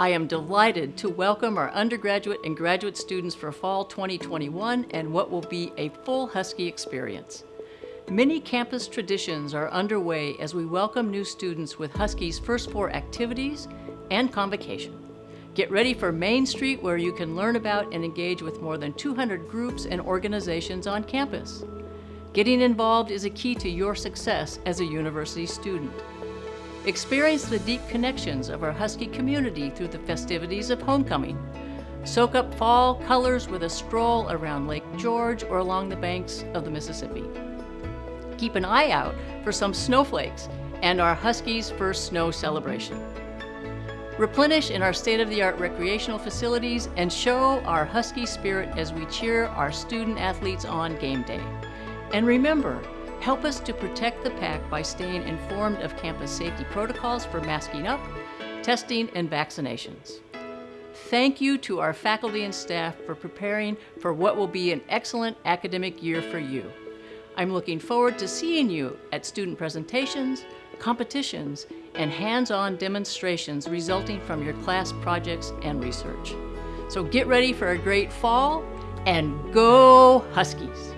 I am delighted to welcome our undergraduate and graduate students for Fall 2021 and what will be a full Husky experience. Many campus traditions are underway as we welcome new students with Husky's first four activities and convocation. Get ready for Main Street where you can learn about and engage with more than 200 groups and organizations on campus. Getting involved is a key to your success as a university student. Experience the deep connections of our Husky community through the festivities of homecoming. Soak up fall colors with a stroll around Lake George or along the banks of the Mississippi. Keep an eye out for some snowflakes and our Huskies' first snow celebration. Replenish in our state-of-the-art recreational facilities and show our Husky spirit as we cheer our student athletes on game day. And remember, help us to protect the pack by staying informed of campus safety protocols for masking up, testing, and vaccinations. Thank you to our faculty and staff for preparing for what will be an excellent academic year for you. I'm looking forward to seeing you at student presentations, competitions, and hands-on demonstrations resulting from your class projects and research. So get ready for a great fall and go Huskies!